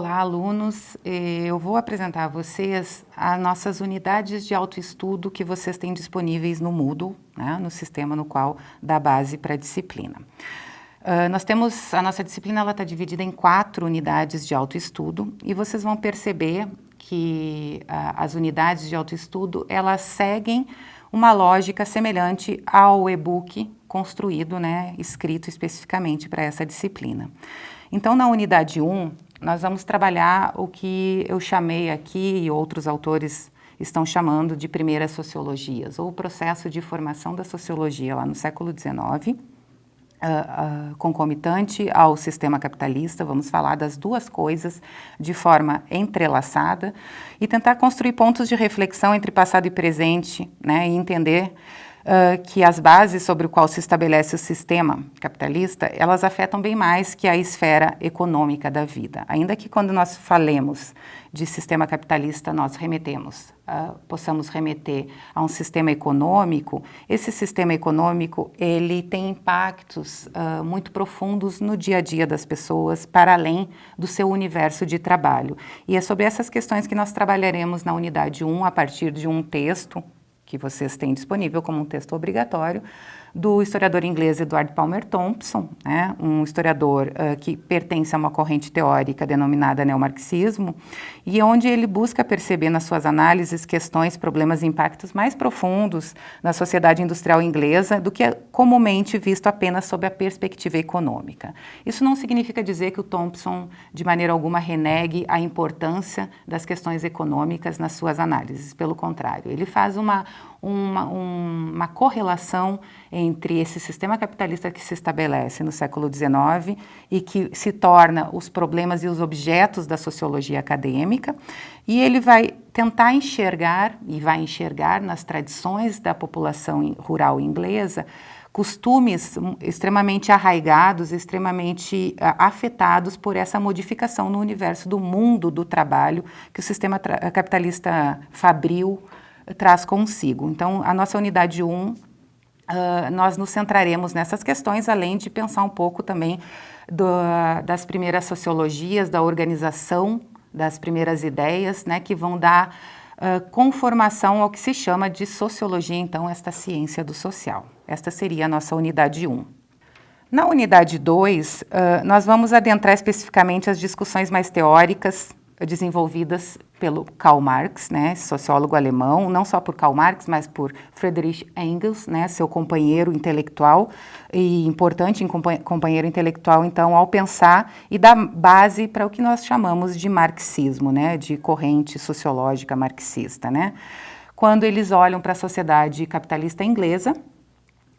Olá, alunos. Eh, eu vou apresentar a vocês as nossas unidades de autoestudo que vocês têm disponíveis no Moodle, né, no sistema no qual dá base para a disciplina. Uh, nós temos, a nossa disciplina está dividida em quatro unidades de autoestudo e vocês vão perceber que uh, as unidades de autoestudo, elas seguem uma lógica semelhante ao e-book construído, né, escrito especificamente para essa disciplina. Então, na unidade 1, nós vamos trabalhar o que eu chamei aqui e outros autores estão chamando de primeiras sociologias, ou o processo de formação da sociologia lá no século XIX, uh, uh, concomitante ao sistema capitalista, vamos falar das duas coisas de forma entrelaçada e tentar construir pontos de reflexão entre passado e presente, né, e entender uh, que as bases sobre o qual se estabelece o sistema capitalista, elas afetam bem mais que a esfera econômica da vida. Ainda que quando nós falemos de sistema capitalista, nós remetemos, uh, possamos remeter a um sistema econômico, esse sistema econômico, ele tem impactos uh, muito profundos no dia a dia das pessoas, para além do seu universo de trabalho. E é sobre essas questões que nós trabalharemos na unidade 1, a partir de um texto que vocês têm disponível como um texto obrigatório, do historiador inglês Edward Palmer Thompson, né, um historiador uh, que pertence a uma corrente teórica denominada neomarxismo, e onde ele busca perceber nas suas análises questões, problemas e impactos mais profundos na sociedade industrial inglesa do que é comumente visto apenas sob a perspectiva econômica. Isso não significa dizer que o Thompson, de maneira alguma, renegue a importância das questões econômicas nas suas análises, pelo contrário, ele faz uma, uma, uma correlação entre esse sistema capitalista que se estabelece no século XIX e que se torna os problemas e os objetos da sociologia acadêmica, e ele vai tentar enxergar, e vai enxergar nas tradições da população rural inglesa, costumes extremamente arraigados, extremamente afetados por essa modificação no universo do mundo do trabalho que o sistema capitalista fabril traz consigo. Então, a nossa unidade 1, uh, nós nos centraremos nessas questões, além de pensar um pouco também do, das primeiras sociologias, da organização das primeiras ideias, né, que vão dar uh, conformação ao que se chama de sociologia, então, esta ciência do social. Esta seria a nossa unidade 1. Na unidade 2, uh, nós vamos adentrar especificamente as discussões mais teóricas desenvolvidas pelo Karl Marx, né, sociólogo alemão, não só por Karl Marx, mas por Friedrich Engels, né, seu companheiro intelectual e importante companheiro intelectual, então, ao pensar e dar base para o que nós chamamos de marxismo, né, de corrente sociológica marxista, né, quando eles olham para a sociedade capitalista inglesa,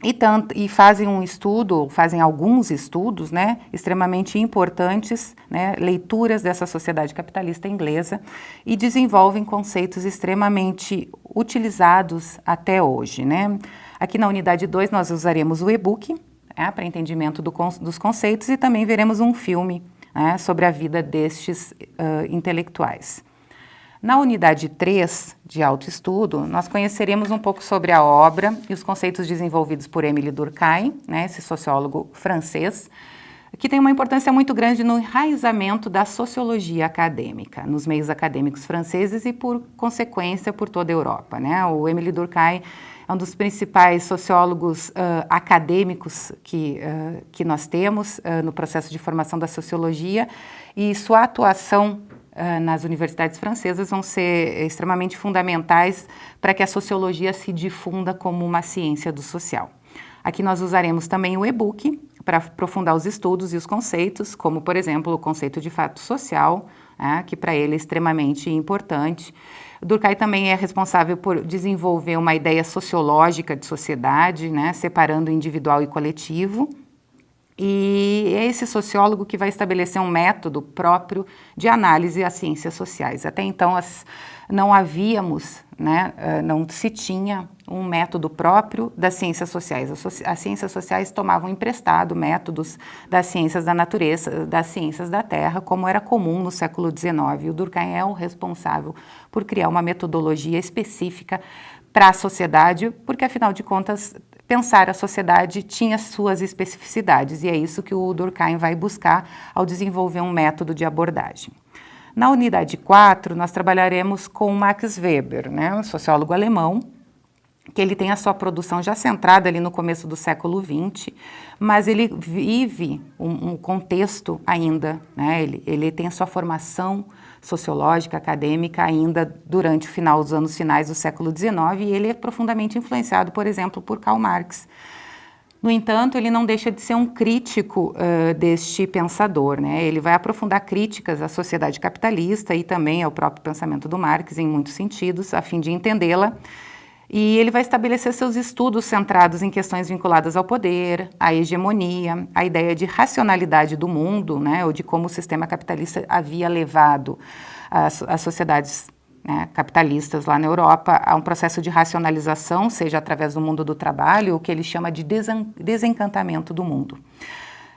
e, tanto, e fazem um estudo, fazem alguns estudos, né, extremamente importantes, né, leituras dessa sociedade capitalista inglesa e desenvolvem conceitos extremamente utilizados até hoje, né. Aqui na unidade 2 nós usaremos o e-book é, para entendimento do, dos conceitos e também veremos um filme né, sobre a vida destes uh, intelectuais. Na unidade 3 de autoestudo, nós conheceremos um pouco sobre a obra e os conceitos desenvolvidos por Émile Durkheim, né, esse sociólogo francês, que tem uma importância muito grande no enraizamento da sociologia acadêmica, nos meios acadêmicos franceses e, por consequência, por toda a Europa. Né? O Émile Durkheim é um dos principais sociólogos uh, acadêmicos que, uh, que nós temos uh, no processo de formação da sociologia e sua atuação nas universidades francesas vão ser extremamente fundamentais para que a sociologia se difunda como uma ciência do social. Aqui nós usaremos também o e-book para aprofundar os estudos e os conceitos, como, por exemplo, o conceito de fato social, né, que para ele é extremamente importante. Durkheim também é responsável por desenvolver uma ideia sociológica de sociedade, né, separando individual e coletivo, e é esse sociólogo que vai estabelecer um método próprio de análise às ciências sociais. Até então, as, não havíamos, né, eh, não se tinha um método próprio das ciências sociais. As, as, ciências sociais tomavam emprestado métodos das ciências da natureza, das ciências da terra, como era comum no século XIX. O Durkheim é o responsável por criar uma metodologia específica para a sociedade, porque afinal de contas pensar a sociedade tinha suas especificidades, e é isso que o Durkheim vai buscar ao desenvolver um método de abordagem. Na unidade 4, nós trabalharemos com Max Weber, né, um sociólogo alemão, que ele tem a sua produção já centrada ali no começo do século XX, mas ele vive um, um contexto ainda, né? ele, ele tem a sua formação sociológica, acadêmica ainda durante o final dos anos finais do século XIX e ele é profundamente influenciado, por exemplo, por Karl Marx. No entanto, ele não deixa de ser um crítico uh, deste pensador, né? Ele vai aprofundar críticas à sociedade capitalista e também ao próprio pensamento do Marx em muitos sentidos, a fim de entendê-la e ele vai estabelecer seus estudos centrados em questões vinculadas ao poder, à hegemonia, à ideia de racionalidade do mundo, né, ou de como o sistema capitalista havia levado as, as sociedades né, capitalistas lá na Europa a um processo de racionalização, seja através do mundo do trabalho, o que ele chama de desencantamento do mundo.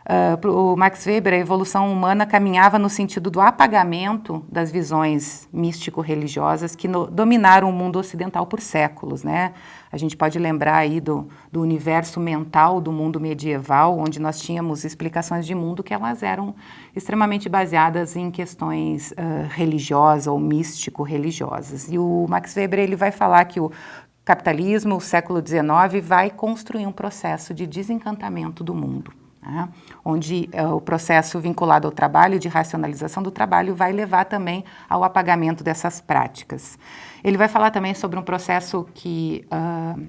Uh, o Max Weber, a evolução humana caminhava no sentido do apagamento das visões místico-religiosas que no, dominaram o mundo ocidental por séculos, né? A gente pode lembrar aí do, do universo mental do mundo medieval, onde nós tínhamos explicações de mundo que elas eram extremamente baseadas em questões uh, religiosas ou místico-religiosas. E o Max Weber, ele vai falar que o capitalismo, o século XIX, vai construir um processo de desencantamento do mundo né, onde uh, o processo vinculado ao trabalho, de racionalização do trabalho, vai levar também ao apagamento dessas práticas. Ele vai falar também sobre um processo que, uh,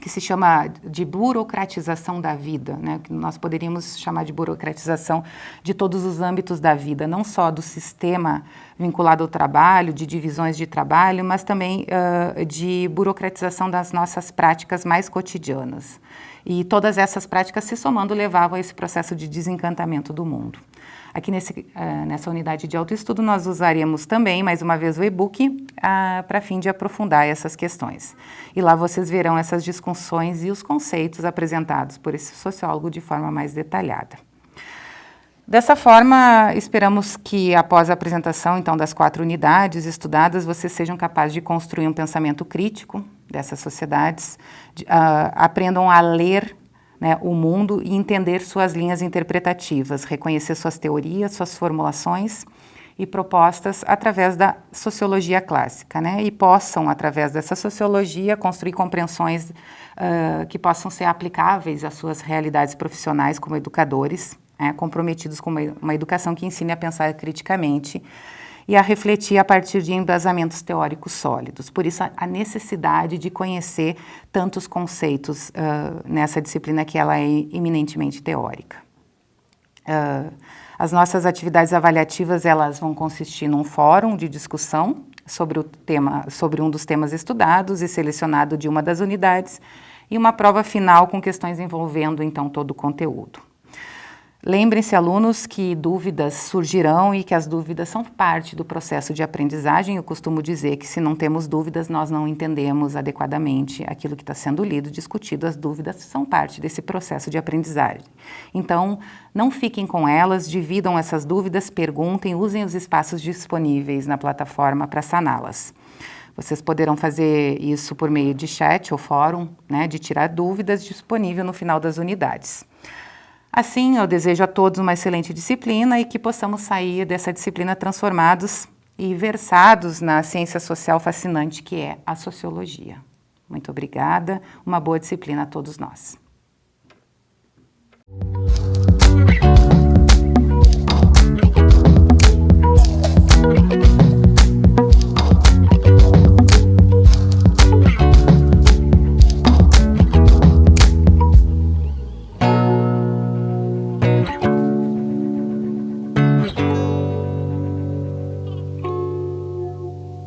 que se chama de burocratização da vida, né, que nós poderíamos chamar de burocratização de todos os âmbitos da vida, não só do sistema vinculado ao trabalho, de divisões de trabalho, mas também uh, de burocratização das nossas práticas mais cotidianas. E todas essas práticas se somando levavam a esse processo de desencantamento do mundo. Aqui nesse, uh, nessa unidade de autoestudo nós usaríamos também, mais uma vez, o e-book uh, para fim de aprofundar essas questões. E lá vocês verão essas discussões e os conceitos apresentados por esse sociólogo de forma mais detalhada. Dessa forma, esperamos que após a apresentação então das quatro unidades estudadas, vocês sejam capazes de construir um pensamento crítico dessas sociedades, uh, aprendam a ler né, o mundo e entender suas linhas interpretativas, reconhecer suas teorias, suas formulações e propostas através da sociologia clássica, né, e possam, através dessa sociologia, construir compreensões uh, que possam ser aplicáveis às suas realidades profissionais como educadores, né, comprometidos com uma, uma educação que ensine a pensar criticamente, e a refletir a partir de embasamentos teóricos sólidos. Por isso, a necessidade de conhecer tantos conceitos uh, nessa disciplina que ela é eminentemente teórica. Uh, as nossas atividades avaliativas, elas vão consistir num fórum de discussão sobre, o tema, sobre um dos temas estudados e selecionado de uma das unidades, e uma prova final com questões envolvendo, então, todo o conteúdo. Lembrem-se, alunos, que dúvidas surgirão e que as dúvidas são parte do processo de aprendizagem. Eu costumo dizer que se não temos dúvidas, nós não entendemos adequadamente aquilo que está sendo lido, discutido. As dúvidas são parte desse processo de aprendizagem. Então, não fiquem com elas, dividam essas dúvidas, perguntem, usem os espaços disponíveis na plataforma para saná-las. Vocês poderão fazer isso por meio de chat ou fórum, né, de tirar dúvidas disponível no final das unidades. Assim, eu desejo a todos uma excelente disciplina e que possamos sair dessa disciplina transformados e versados na ciência social fascinante que é a sociologia. Muito obrigada, uma boa disciplina a todos nós.